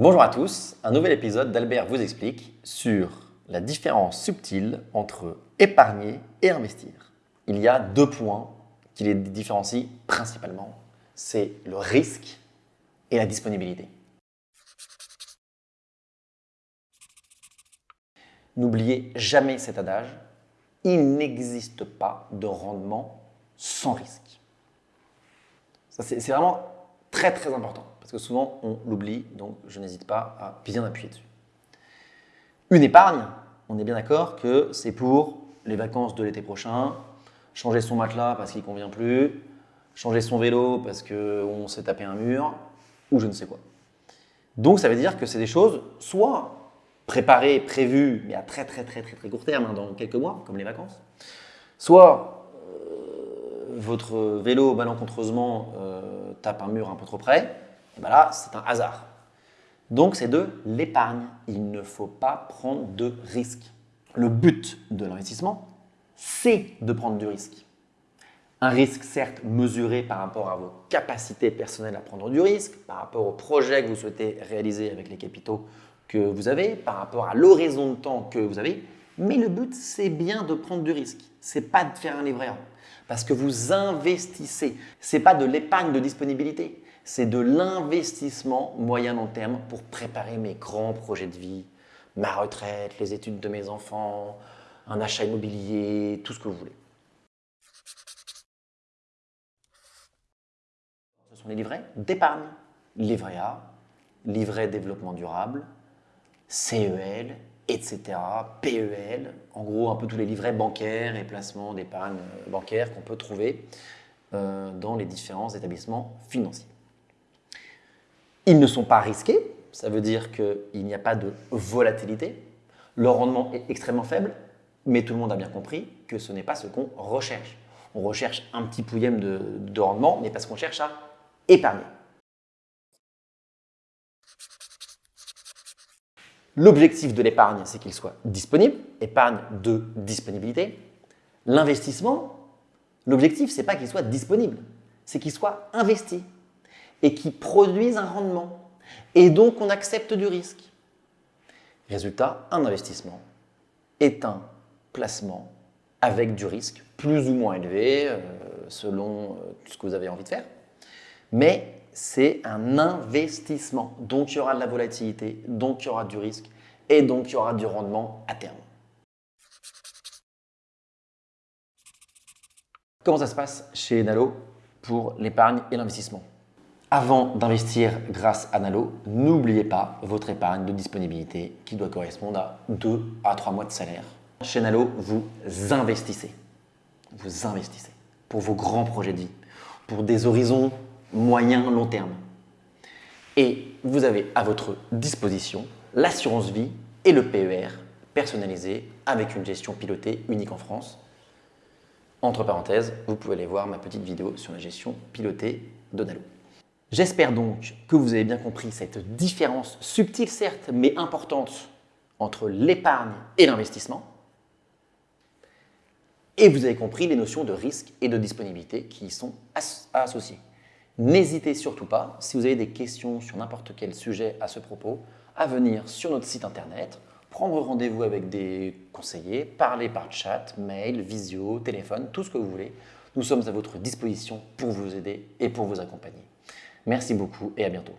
Bonjour à tous, un nouvel épisode d'Albert vous explique sur la différence subtile entre épargner et investir. Il y a deux points qui les différencient principalement. C'est le risque et la disponibilité. N'oubliez jamais cet adage, il n'existe pas de rendement sans risque. C'est vraiment très très important parce que souvent on l'oublie, donc je n'hésite pas à bien appuyer dessus. Une épargne, on est bien d'accord que c'est pour les vacances de l'été prochain, changer son matelas parce qu'il ne convient plus, changer son vélo parce qu'on s'est tapé un mur, ou je ne sais quoi. Donc ça veut dire que c'est des choses soit préparées, prévues, mais à très très très très très court terme, hein, dans quelques mois, comme les vacances, soit euh, votre vélo malencontreusement euh, tape un mur un peu trop près, et bien là c'est un hasard. Donc c'est de l'épargne. Il ne faut pas prendre de risques. Le but de l'investissement, c'est de prendre du risque. Un risque certes mesuré par rapport à vos capacités personnelles à prendre du risque, par rapport au projet que vous souhaitez réaliser avec les capitaux que vous avez, par rapport à l'horizon de temps que vous avez, mais le but c'est bien de prendre du risque, c'est pas de faire un livret parce que vous investissez, c'est pas de l'épargne de disponibilité, c'est de l'investissement moyen-long terme pour préparer mes grands projets de vie, ma retraite, les études de mes enfants, un achat immobilier, tout ce que vous voulez. Ce sont les livrets d'épargne. Livret A, livret développement durable, CEL, etc., PEL, en gros un peu tous les livrets bancaires et placements d'épargne bancaire qu'on peut trouver euh, dans les différents établissements financiers. Ils ne sont pas risqués, ça veut dire qu'il n'y a pas de volatilité, leur rendement est extrêmement faible, mais tout le monde a bien compris que ce n'est pas ce qu'on recherche. On recherche un petit pouillème de, rendement, mais parce qu'on cherche à épargner. L'objectif de l'épargne, c'est qu'il soit disponible, épargne de disponibilité. L'investissement, l'objectif, c'est pas qu'il soit disponible, c'est qu'il soit investi et qu'il produise un rendement. Et donc, on accepte du risque. Résultat, un investissement est un placement avec du risque plus ou moins élevé euh, selon euh, ce que vous avez envie de faire. Mais c'est un investissement. Donc, il y aura de la volatilité, donc il y aura du risque et donc il y aura du rendement à terme. Comment ça se passe chez Nalo pour l'épargne et l'investissement? Avant d'investir grâce à Nalo, n'oubliez pas votre épargne de disponibilité qui doit correspondre à 2 à 3 mois de salaire. Chez Nalo, vous investissez. Vous investissez pour vos grands projets de vie, pour des horizons moyen, long terme. Et vous avez à votre disposition l'assurance vie et le PER personnalisé avec une gestion pilotée unique en France. Entre parenthèses, vous pouvez aller voir ma petite vidéo sur la gestion pilotée de Nalo. J'espère donc que vous avez bien compris cette différence subtile certes, mais importante entre l'épargne et l'investissement. Et vous avez compris les notions de risque et de disponibilité qui y sont associées. N'hésitez surtout pas, si vous avez des questions sur n'importe quel sujet à ce propos, à venir sur notre site internet, prendre rendez-vous avec des conseillers, parler par chat, mail, visio, téléphone, tout ce que vous voulez. Nous sommes à votre disposition pour vous aider et pour vous accompagner. Merci beaucoup et à bientôt.